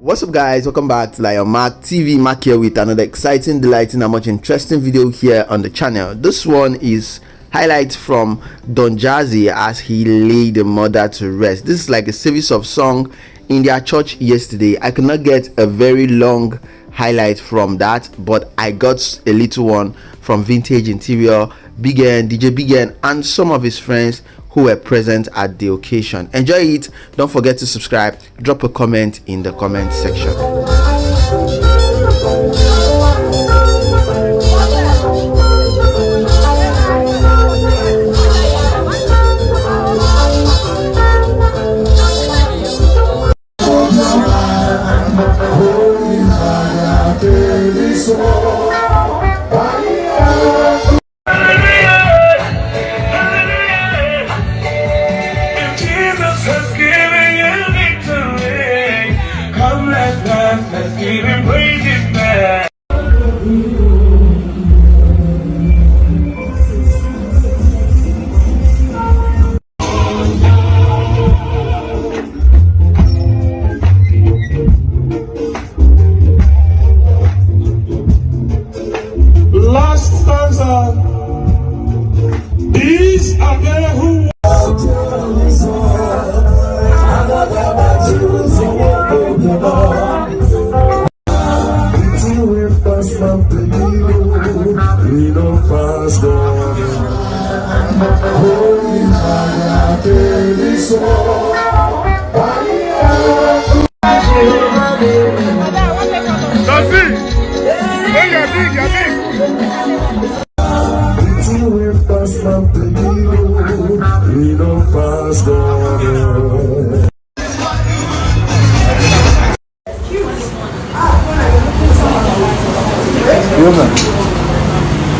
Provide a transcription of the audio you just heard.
What's up guys, welcome back to Lion Mark TV, Mark here with another exciting, delighting and much interesting video here on the channel. This one is highlights from Don Jazzy as he laid the mother to rest. This is like a service of song in their church yesterday. I could not get a very long highlight from that, but I got a little one from Vintage Interior, Big N, DJ Big N and some of his friends who were present at the occasion. Enjoy it. Don't forget to subscribe. Drop a comment in the comment section. e não faz dano Rolinha aquele sol E não faz dano Viu, mano?